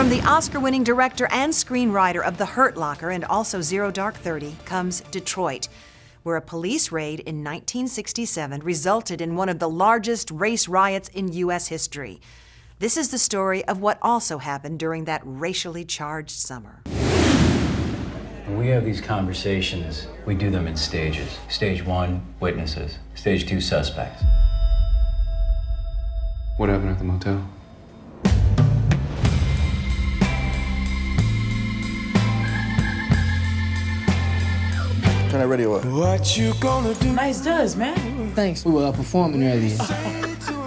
From the Oscar-winning director and screenwriter of The Hurt Locker and also Zero Dark Thirty comes Detroit, where a police raid in 1967 resulted in one of the largest race riots in U.S. history. This is the story of what also happened during that racially charged summer. When we have these conversations, we do them in stages. Stage one, witnesses. Stage two, suspects. What happened at the motel? Turn that radio up. What you gonna do? Nice does, man. Thanks. We were uh, performing earlier.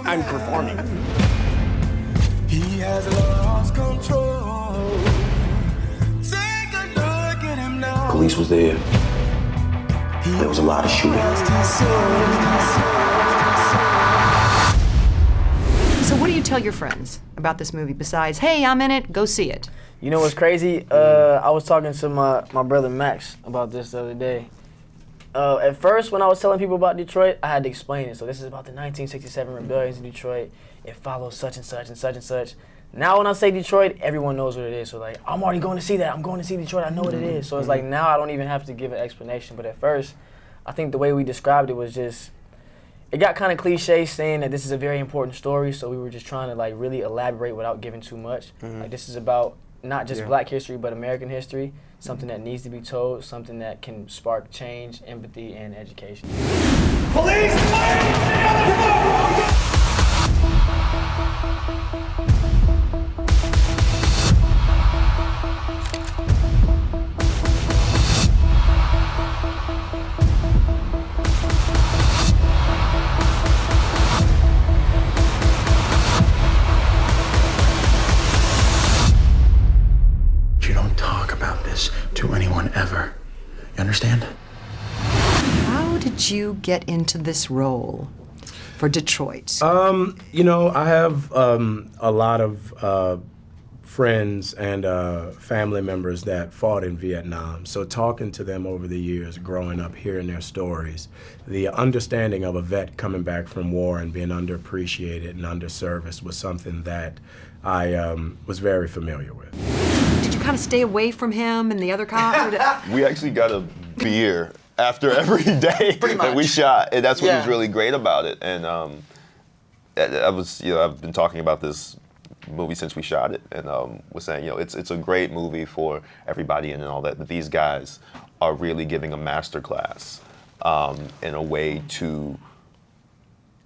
I'm performing. He has lost control. Take a look at him now. Police was there. There was a lot of shooting. So what do you tell your friends about this movie besides, hey, I'm in it, go see it? You know what's crazy? Uh, I was talking to my, my brother Max about this the other day. Uh, at first, when I was telling people about Detroit, I had to explain it. So this is about the 1967 rebellions in Detroit. It follows such and such and such and such. Now when I say Detroit, everyone knows what it is. So like, I'm already going to see that. I'm going to see Detroit. I know what it is. So it's like now I don't even have to give an explanation. But at first, I think the way we described it was just, it got kind of cliche saying that this is a very important story. So we were just trying to like really elaborate without giving too much. Mm-hmm. Like this is about not just Yeah. black history, but American history, something that mm-hmm. needs to be told, something that can spark change, empathy, and education. Police! You understand? How did you get into this role for Detroit? Um, you know, I have um, a lot of uh, friends and uh, family members that fought in Vietnam. So talking to them over the years, growing up, hearing their stories, the understanding of a vet coming back from war and being underappreciated and underserviced was something that I um, was very familiar with. Did you kind of stay away from him and the other cops? We actually got a beer after every day that we shot, and that's what was really great about it. And um, I, I was, you know, I've been talking about this movie since we shot it, and um, was saying, you know, it's it's a great movie for everybody and all that. But these guys are really giving a master class um, in a way to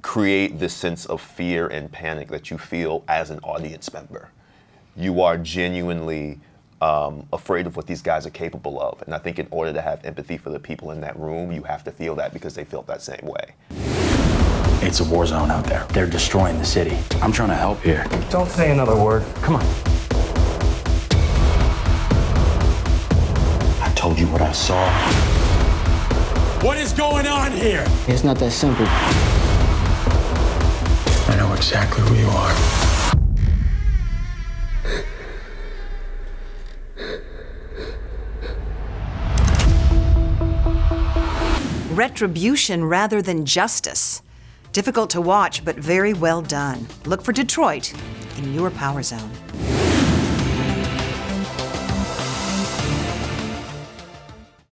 create this sense of fear and panic that you feel as an audience member. You are genuinely um, afraid of what these guys are capable of. And I think in order to have empathy for the people in that room, you have to feel that because they felt that same way. It's a war zone out there. They're destroying the city. I'm trying to help here. Don't say another word. Come on. I told you what I saw. What is going on here? It's not that simple. I know exactly who you are. Retribution rather than justice. Difficult to watch, but very well done. Look for Detroit in your power zone.